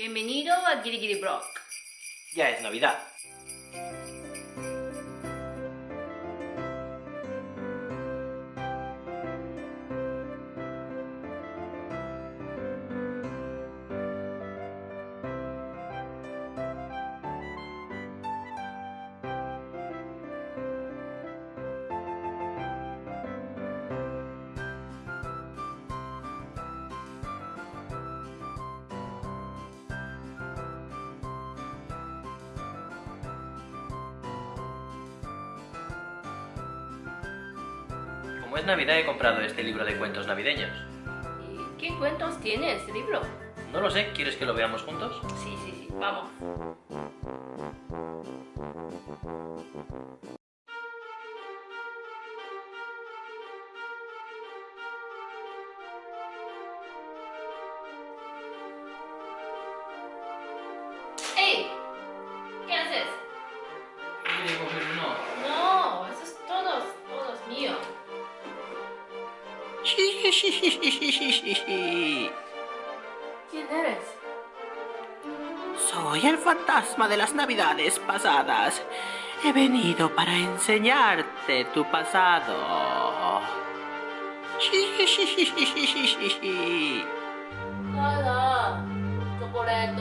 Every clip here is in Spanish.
Bienvenido a Giri Giri Block. Ya es Navidad. Como es Navidad he comprado este libro de cuentos navideños. ¿Y qué cuentos tiene este libro? No lo sé, ¿quieres que lo veamos juntos? Sí, sí, sí, vamos. ¿Quién eres? Soy el fantasma de las navidades pasadas. He venido para enseñarte tu pasado. Nada. Chocolate.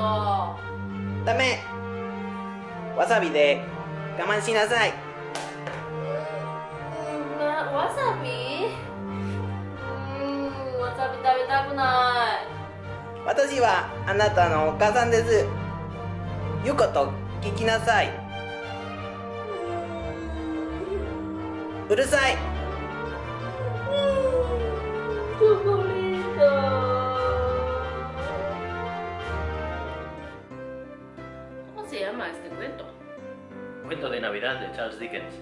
Dame. Wasabi de. Gaman shinasai. Na, wasabi? ない。私はあなたのお母さんです。よこと聞きなさい。うるさい。でチャールズ・ディケンス。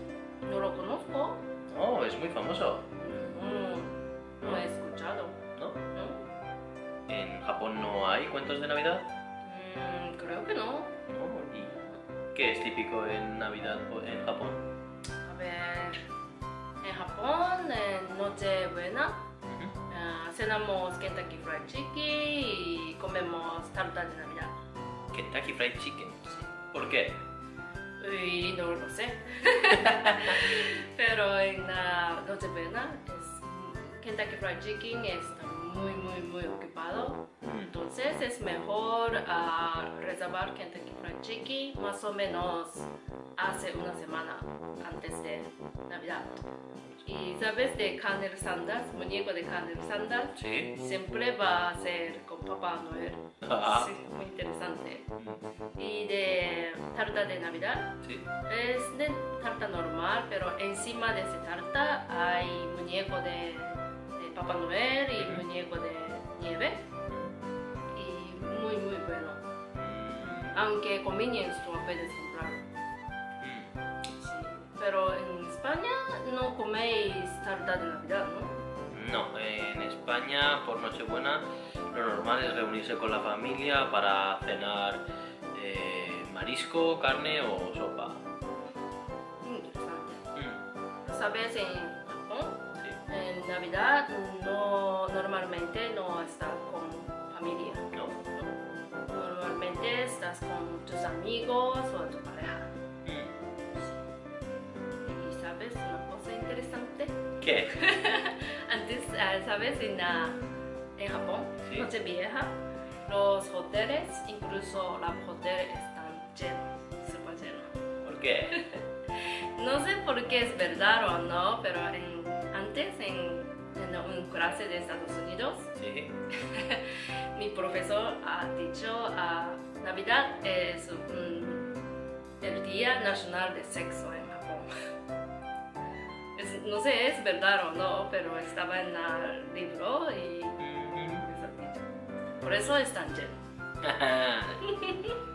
No lo conozco. No, es muy famoso. Hay cuentos de Navidad? Mm, creo que no. Oh, ¿y qué es típico en Navidad en Japón? A ver, en Japón, en Nochebuena, Ujú. ah, cenamos Kentucky Fried Chicken y comemos tarta de Navidad. Kentucky Fried Chicken. Sí. ¿Por qué? No lo sé. Pero en la Nochebuena, es, Kentucky Fried Chicken está muy, muy, muy ocupado. Entonces es mejor ah, reservar Kentucky Fried Chicken más o menos hace una semana antes de Navidad. Y sabes de Carnel Sanders, muñeco de Carnel Sanders, Sí. siempre va a ser con Papá Noel. Ah. Sí, muy interesante. Y de tarta de Navidad, Sí. es de tarta normal, pero encima de esa tarta hay muñeco de Papá Noel y Ujú. muñeco de nieve. Y muy, muy bueno. Aunque convenience store puedes comprar. Sí. Pero en España no coméis tarta de Navidad, ¿no? No, en España por Nochebuena lo normal es reunirse con la familia para cenar eh, marisco, carne o sopa. Interesante. Mm, ¿Sabes. En Navidad no, normalmente no estás con familia. No. ¿no? Normalmente estás con tus amigos o tu pareja. Mm. Y sabes una cosa interesante. ¿Qué? Antes, ah, sabes, en, ah, en Japón, Sí. Nochevieja, los hoteles, incluso los hoteles están llenos, súper llenos. ¿Por qué? No sé por qué es verdad o no, pero en- en, en una clase de Estados Unidos, Sí. mi profesor ha dicho ah, Navidad es un- el Día Nacional de Sexo en Japón. Es- no sé, es verdad o no, pero estaba en el libro y por eso es tan lleno.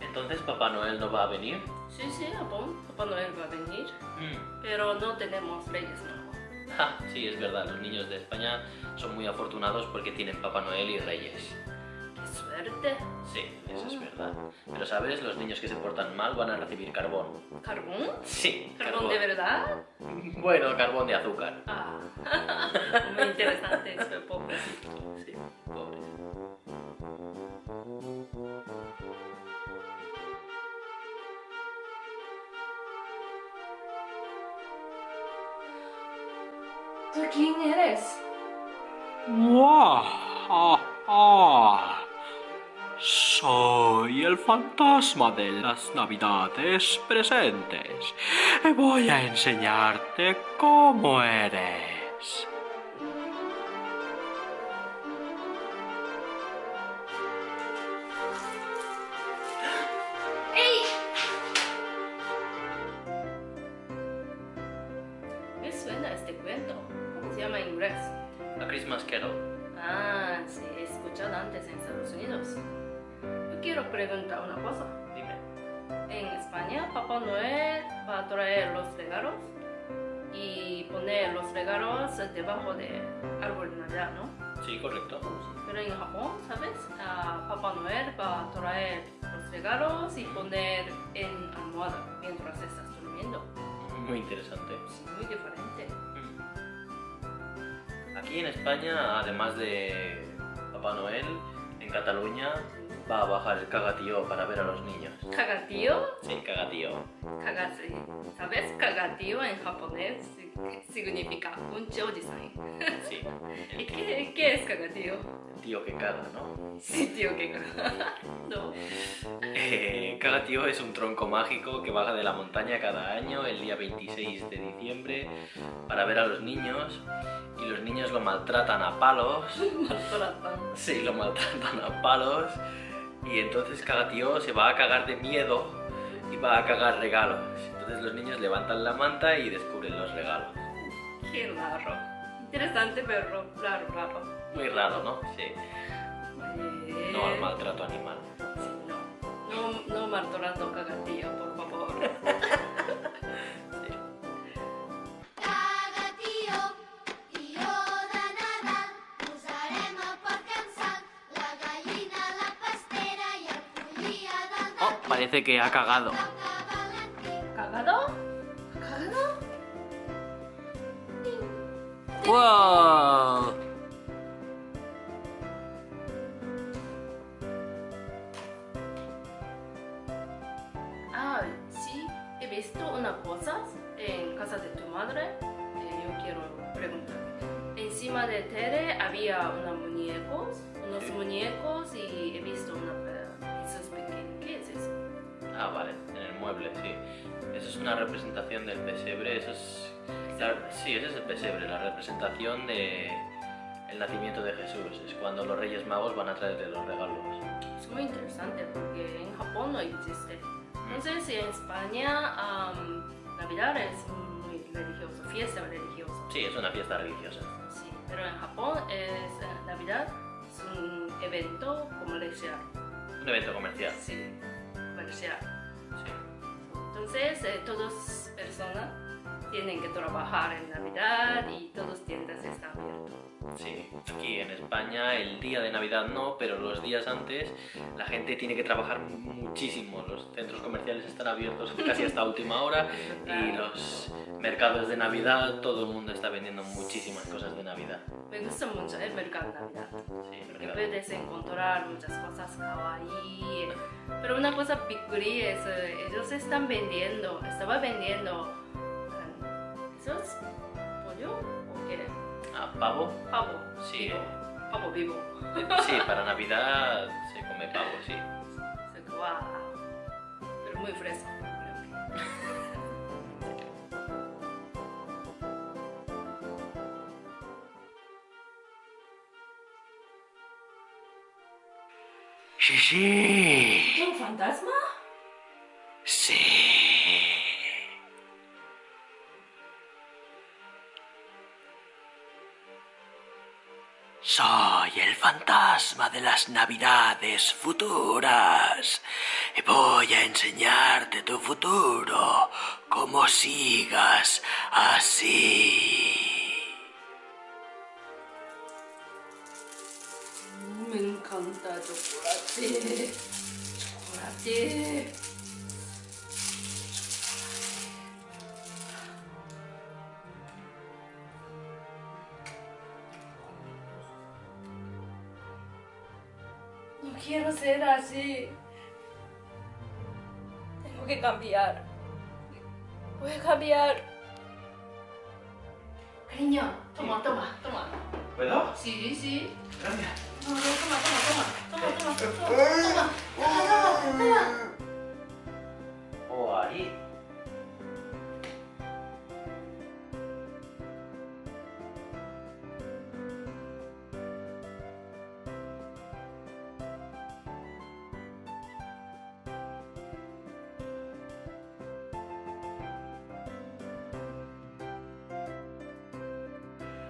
Entonces Papá Noel no va a venir. Sí, sí, Japón, Papá Noel va a venir, Mm. pero no tenemos Reyes Magos. Ja, sí, es verdad, los niños de España son muy afortunados porque tienen Papá Noel y Reyes. Qué muerte. Sí, eso es verdad. Pero sabes, los niños que se portan mal van a recibir carbón. ¿Carbón? Sí, ¿Carbón de verdad? Bueno, carbón de azúcar. Ah, muy interesante, soy pobrecito. Sí, pobre. ¿Tú quién eres? ¡Guau! Ah, ah. Soy el fantasma de las navidades presentes. Voy a enseñarte cómo eres. Quiero preguntar una cosa. Dime. En España, Papá Noel va a traer los regalos y poner los regalos debajo de árbol de Navidad, ¿no? Sí, correcto. Pero en Japón, ¿sabes? Ah, Papá Noel va a traer los regalos y poner en almohada mientras estás durmiendo. Muy interesante. Sí, muy diferente. Aquí en España, además de Papá Noel, en Cataluña va a bajar el cagatío para ver a los niños. Cagatío, Sí, cagatío. Kagase. ¿Sabes? Cagatío en japonés significa un choji-san. Sí. ¿Y qué, qué es cagatío? tío que caga, ¿no? Sí, tío, que caga. No. Eh, cagatío es un tronco mágico que baja de la montaña cada año el día 26 de diciembre para ver a los niños y los niños lo maltratan a palos. Maltratan. Sí, lo maltratan a palos y entonces Cagatío se va a cagar de miedo y va a cagar regalos. Entonces los niños levantan la manta y descubren los regalos. Qué raro. Interesante, pero raro, raro. Muy raro, ¿no? Sí. Eh, No al maltrato animal. Parece que ha cagado. ¿Cagado? ¿Cagado? ¡Wow! Ah, sí, he visto una cosa en casa de tu madre que yo quiero preguntar. Encima de tele había unos muñecos, unos muñecos y he visto una Ah, vale, en el mueble, sí. Eso es una representación del pesebre, eso es... la- sí, ese es el pesebre, la representación de el nacimiento de Jesús. Es cuando los Reyes Magos van a traerle los regalos. Es muy interesante porque en Japón no existe. No sé si en España am, Navidad es muy religioso, fiesta religiosa. Sí, es una fiesta religiosa. Sí, pero en Japón es eh, Navidad es un evento comercial. Un evento comercial. Sí, Entonces, eh, todas personas tienen que trabajar en Navidad y todas tiendas están abiertas. Sí, aquí en España el día de Navidad no, pero los días antes la gente tiene que trabajar muchísimo. Los centros comerciales están abiertos casi hasta última hora y los mercados de Navidad, todo el mundo está vendiendo muchísimas cosas de Navidad. Me gusta mucho el mercado de Navidad. Sí, el Porque mercado. puedes encontrar muchas cosas kawaii. Pero una cosa picuri es, eh, ellos están vendiendo, estaba vendiendo, eh, ¿eso es pollo o qué? Ah, pavo. Pavo. Sí. Vivo. Pavo vivo. Sí, para Navidad se come pavo, sí. Se guau. Pero muy fresco. Sí, sí. ¿Un fantasma? Sí. De las navidades futuras. Voy a enseñarte tu futuro como sigas así. Me encanta encanta chocolate. Chocolate. Ser así. Tengo que cambiar. Voy a cambiar. Cariño, toma, toma, toma. ¿Puedo? Sí, sí. Gracias. No, no, toma, toma, toma. Toma, toma, toma. Toma, toma, toma. Oh, ahí.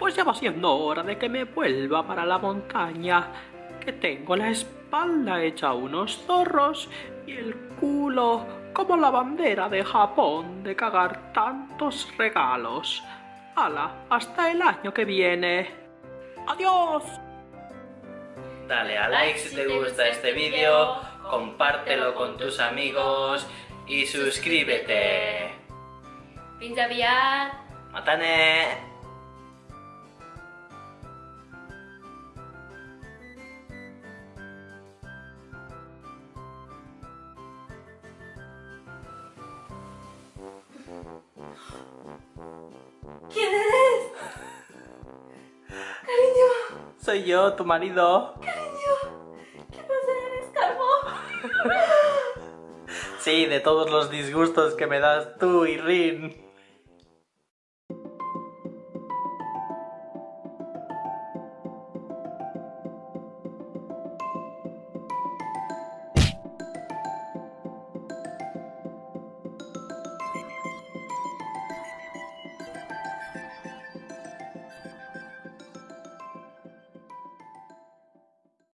Pues ya va siendo hora de que me vuelva para la montaña, que tengo la espalda hecha unos zorros y el culo como la bandera de Japón de cagar tantos regalos. ¡Hala! Hasta el año que viene. ¡Adiós! Dale a like si te gusta este vídeo, compártelo con tus amigos y suscríbete. Fins aviat. ¡Matane! Soy yo, tu marido. ¿qué pasa? ¿Eres calvo? Sí, de todos los disgustos que me das tú y Rin.